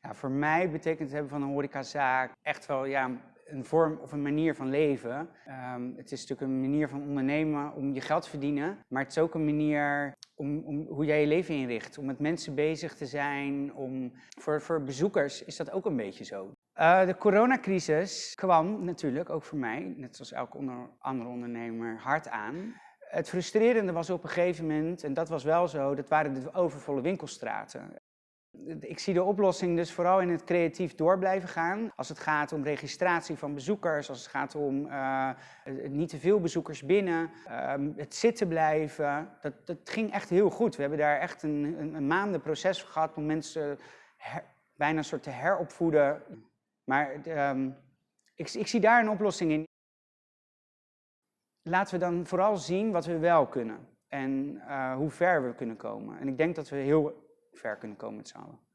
Voor mij betekent het hebben van een horecazaak echt wel ja, een vorm of een manier van leven. Ehm, het is natuurlijk een manier van ondernemen om je geld te verdienen, maar het is ook een manier om, om hoe jij je leven inricht, om met mensen bezig te zijn. Om, voor, voor bezoekers is dat ook een beetje zo. Uh, de coronacrisis kwam natuurlijk, ook voor mij, net zoals elke andere ondernemer, hard aan. Het frustrerende was op een gegeven moment, en dat was wel zo, dat waren de overvolle winkelstraten. Ik zie de oplossing dus vooral in het creatief door blijven gaan. Als het gaat om registratie van bezoekers, als het gaat om uh, niet te veel bezoekers binnen, uh, het zitten blijven. Dat, dat ging echt heel goed. We hebben daar echt een, een, maanden proces gehad om mensen bijna een soort te heropvoeden. Maar um, ik, ik zie daar een oplossing in. Laten we dan vooral zien wat we wel kunnen en uh, hoe ver we kunnen komen. En ik denk dat we heel ver kunnen komen met allen.